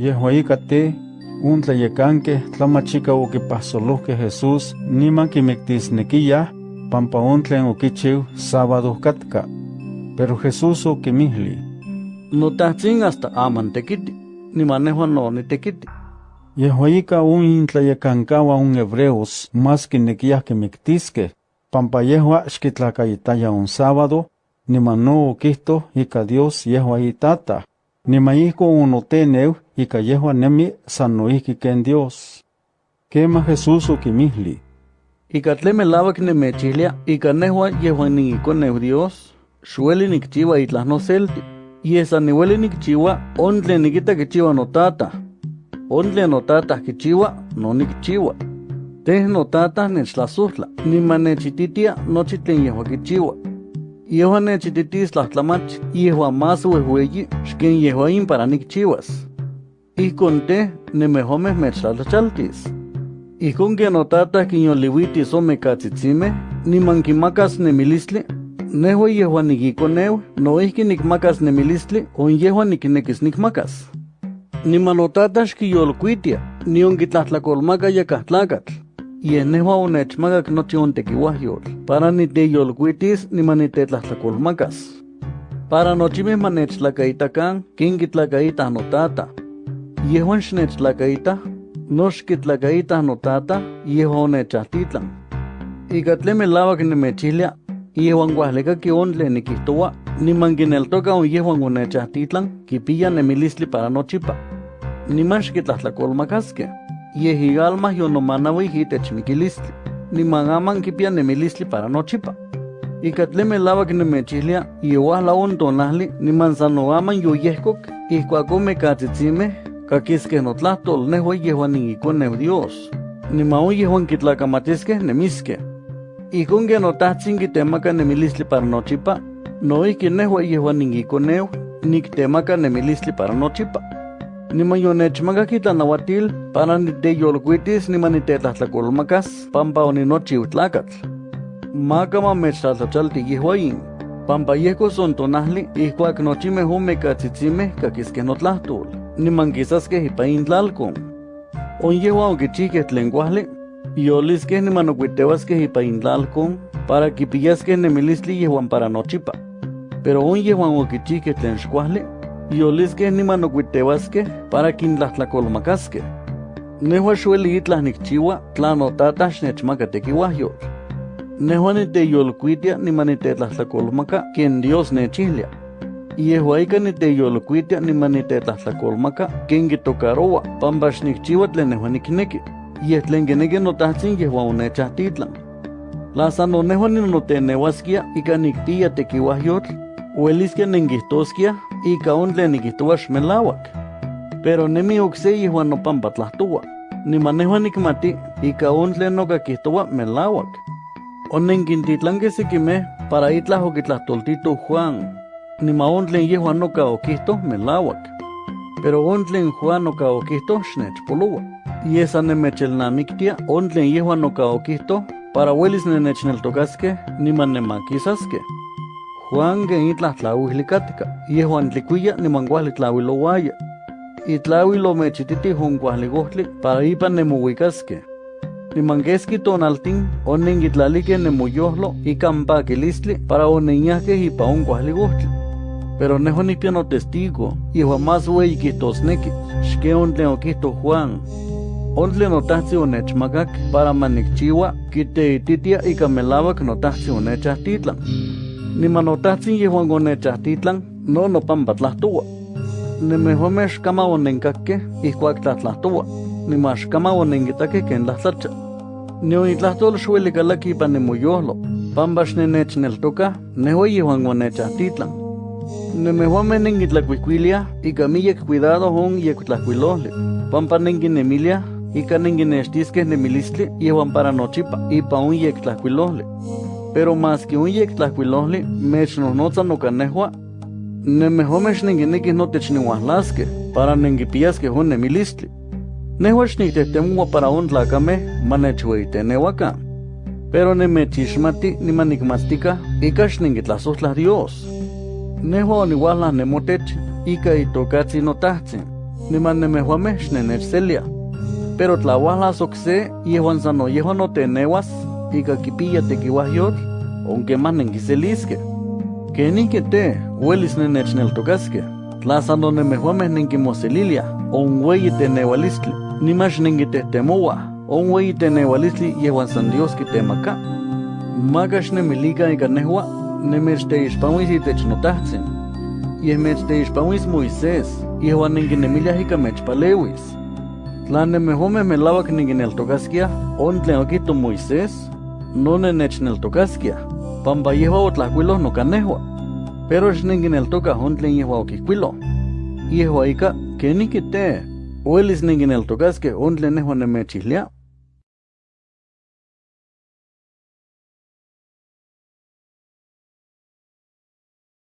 Yehuaika te, un tlayecanque tlamachika oquipahsolohque Jesús niman quimictisnequiyah pampa on tlen oquichiu sábado katka. Pero Jesús oquimihli. Notahtzin hasta aman tekiti, niman nehua no nitekiti. Yehuaika un intlayecancaua un hebreos más quinequiyah quimictisque, pampa yehua xquitlacayitaya un sábado, niman no oquihto ika Dios yehua ihko unoteneu ika yehua nemi san noihki ken Dios. Kema Jesús okimihli. Ika tle melawak nemechihlia, ika nehua yehuan niikoneu Dios, xueli nikchiwa itlah noselti. Yesa niweli nikchiwa, ontle nikita kichiwa notata. Ontle notata kichiwa, no nikchiwa. Teh notata nechlasuhla, niman nechititia nochi tlen yehua kichiwa. Yehua nechititis tlahtlamach, yehua más wehueyi, xken yehuain para nikchiwas. Ihkon te, nemehomeh mechtlalachaltis. Ihkon que notata quinyoliwitis ome katzitzimeh, niman kimakas nemilistli, nehua yehua nikikoneu, noihki nikmakas nemilistli, on yehua nikinekis nikmakas. Niman notata xkiyolkuitia, nion kitlahtlakolmaka yakah tlakatl. Yeh nehua onechmakak nochi ontekiuahyol, para niteyolkuitis niman nitetlahtlakolmakas. Para nochimeh manechtlakaitakan, kin kitlakaitah notata. Yehuan xnechtlakaitah, nox kitlakaitah notata, yehua onechahtitlan. Ika tle melawak nemechihlia, yehuan kuahlekaki on tlen nikihtoua, niman kineltoka on yehuan onechahtitlan, kipiya nemilistli para nochipa. Niman xkitlahtlakolmakaskeh. Yeh ialma yonomanawi itech mikilistli, niman aman kipia nemilistli para nochipa. Ika tle melawak nemechihlia, yeuahla on tonahli, niman san noaman yoyehkok, ihkuakon mekatzitzinmeh, kakiskeh notlahtol nehua yehuan niikoneu Dios. Niman on yehuan kitlakamatiskeh nemiskeh. Ihkon ke notahtzin kitemaka nemilistli para nochipa, noihki nehua yehuan niikoneu, niktemaka nemilistli para nochipa. Niman yonechmakak itlanauatil para niteyolkuitis niman nitetlahtlakolmakas pampa oninochiu tlakatl. Maka mamechtlatlachalti yehuayin, pampa yehko son tonahli ihkuak nochimeh ome katzitzimeh kakiskeh notlahtol, niman kisaskeh ipa intlalkon. On yehua okichihkeh tlen kuahli, yoliskeh niman okuitewaskeh ipa intlalkon para kipiyaskeh nemilistli yehuan para nochipa. Pero on yehuan okichihkeh tlen xkuahli, yoliskeh niman okuitewaskeh para kintlahtlakolomacaskeh. Nehua xueli itlah nikchiua tla notata xnechmaka tekiuahyol. Nehua niteyolkuitia niman nitetlahtlakolmaka ken Dios nechihlia. Yehua ika niteyolkuitia niman nitetlahtlakolmaka ken kitokaroa pampa xnikchiua tlen nehua nikneki. Yeh tlen kineki notahtzin yehua onechahtitlan. La san nehua ninoteneuaskia ika nikpiya tekiuahyotl, ueliskia nenkihtoskia ika on tlen nikihtoua xmelauak. Pero nemi okse yehuan nopampa tlahtoua. Niman nehua nikmati ika on tlen nokakihtoua melauak. Onenkintitlankeh sekimeh para itlah okitlahtoltito Juan. Niman on tlen yehuan noka okihto melauak. Pero on tlen Juan noka okihto xnechpoloua. Yesa nemechelnamiktia on tlen yehuan noka okihto para uelis nenechneltokaskeh niman nemakisaskeh. Juan que itlah tlauihlikatka, yehuan tlikuya niman kuahli tlauilowaya. Itlauilo mechititi hon kuahli gohtli para ipan nemohuikaskeh. Niman keski tonaltin onenkitlalike nemoyohlo ikan pakilistli para onenyahkeh ipa on kuahli gohtli. Pero neho nikpia no testigo, yehuan más ueyi kihtosneki, xke on tlen okihto Juan. On tlen notahtzin onechmakak para manikchiua kiteititia ika melawak notahtzin onechahtitlan. Niman notahtzin yehuan onechahtitlan no nopampa tlahtoua. Nemehomeh xkama onenkakkeh ihkuak tlatlahtoua, niman xkama onenkitakeh ken tlahtlacha. Nion itlahtol xueli kalaki ipan nemoyohlo, pampa xnenechneltokah nehua yehuan onechahtitlan. Nemehuameh nenkitlakuihkuiliah ika miyek cuidado on yektlahkuilohli, pampa nenkinemiliah ika nenkinextiskeh nemilistli yehuan para nochipa ipa on yektlahkuilohli. Pero más que un yektlahkuilohli mechnohnotza noka nehua, nemehomeh xnenkinekih notech niuahlaskeh para nenkipiyaskeh on nemilistli. Nehua xniktehtemua para on tlakameh manechueiteneuakan. Pero nemechixmati niman nikmatztika ika xnenkitlasohtlah Dios. Nehua oniuahlah nemotech ika itokatzin notahtzin. niman nemehuameh xnenechselia. Pero tlahuahla sokse yehuan sano yehuan no tenewas ika kipilla tequiwahyotl, aunque más nenquiseliske. Kenike te, huelis nenechneltocaske, tlazano nemehuameh nenquimoselilia, on hueyi tenewalistli, nimax nenquitehtemouah, on hueyi tenewalistli yehuan san Dios kitemaka. Magax nemilika ika nehua, nemechteixpawis itech notahtzin. Yehmechteixpawis Moisés, yehuan nenquinemiliah ika mechpalewis. Tla nemehuameh melawak nenquineltocasquiah, on tlen Moisés, no nenechneltocasquiah, pampa yehua otlahcuiloh nocanehua. Pero xnenquineltocah on tlen yehua okihcuiloh. Yehua ika, kenihki te, uelis nenquineltocasqueh on tlen nehua nemechihlia.